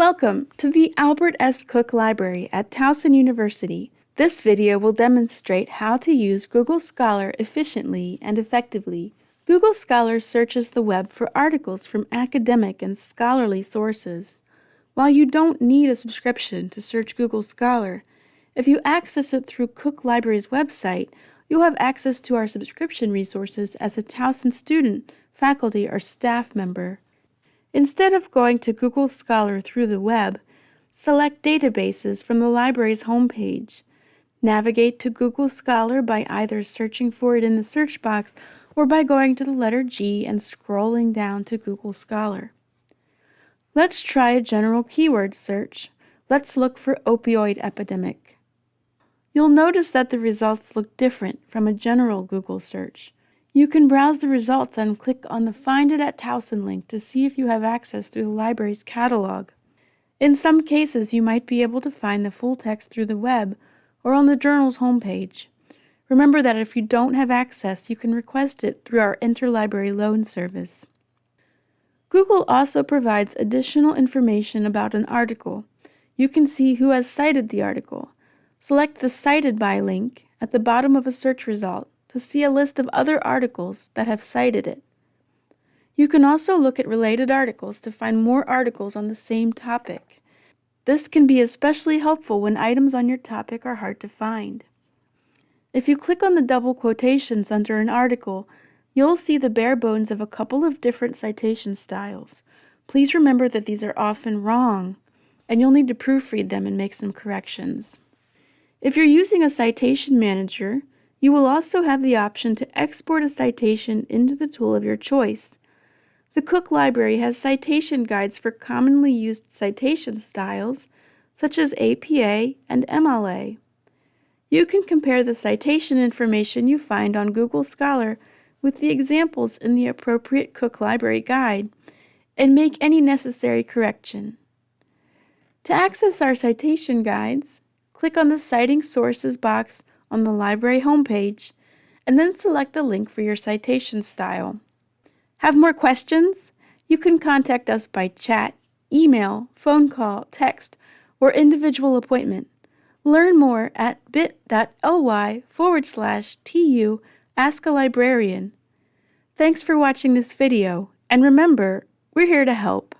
Welcome to the Albert S. Cook Library at Towson University. This video will demonstrate how to use Google Scholar efficiently and effectively. Google Scholar searches the web for articles from academic and scholarly sources. While you don't need a subscription to search Google Scholar, if you access it through Cook Library's website, you'll have access to our subscription resources as a Towson student, faculty, or staff member. Instead of going to Google Scholar through the web, select Databases from the library's homepage. Navigate to Google Scholar by either searching for it in the search box or by going to the letter G and scrolling down to Google Scholar. Let's try a general keyword search. Let's look for opioid epidemic. You'll notice that the results look different from a general Google search. You can browse the results and click on the Find It at Towson link to see if you have access through the library's catalog. In some cases, you might be able to find the full text through the web or on the journal's homepage. Remember that if you don't have access, you can request it through our interlibrary loan service. Google also provides additional information about an article. You can see who has cited the article. Select the Cited By link at the bottom of a search result to see a list of other articles that have cited it. You can also look at related articles to find more articles on the same topic. This can be especially helpful when items on your topic are hard to find. If you click on the double quotations under an article, you'll see the bare bones of a couple of different citation styles. Please remember that these are often wrong, and you'll need to proofread them and make some corrections. If you're using a citation manager, you will also have the option to export a citation into the tool of your choice. The Cook Library has citation guides for commonly used citation styles, such as APA and MLA. You can compare the citation information you find on Google Scholar with the examples in the appropriate Cook Library Guide and make any necessary correction. To access our citation guides, click on the Citing Sources box on the library homepage and then select the link for your citation style. Have more questions? You can contact us by chat, email, phone call, text, or individual appointment. Learn more at bit.ly forward slash tu ask a librarian. Thanks for watching this video, and remember, we're here to help.